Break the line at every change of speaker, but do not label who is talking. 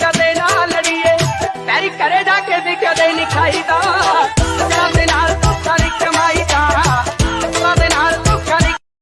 ਕਦੇ ਨਾ ਲੜੀਏ। ਪੈਰੀ ਕਰੇ ਜਾ ਕੇ ਵੀ ਕਦੇ ਨਹੀਂ